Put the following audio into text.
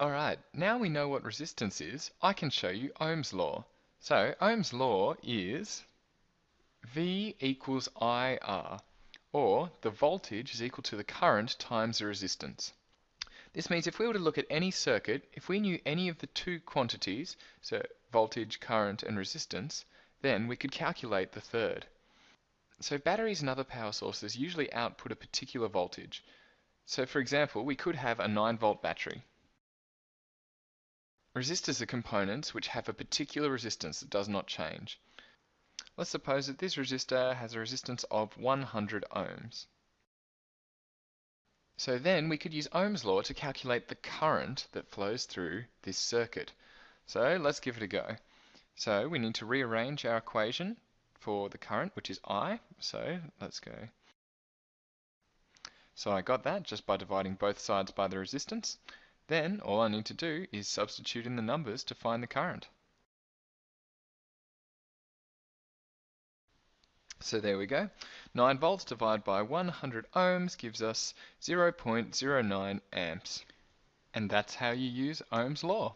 Alright, now we know what resistance is, I can show you Ohm's law. So Ohm's law is V equals IR, or the voltage is equal to the current times the resistance. This means if we were to look at any circuit, if we knew any of the two quantities, so voltage, current, and resistance, then we could calculate the third. So batteries and other power sources usually output a particular voltage. So for example, we could have a 9 volt battery. Resistors are components which have a particular resistance that does not change. Let's suppose that this resistor has a resistance of 100 ohms. So then we could use Ohm's law to calculate the current that flows through this circuit. So let's give it a go. So we need to rearrange our equation for the current, which is I. So let's go. So I got that just by dividing both sides by the resistance. Then all I need to do is substitute in the numbers to find the current. So there we go. 9 volts divided by 100 ohms gives us 0.09 amps. And that's how you use Ohm's law.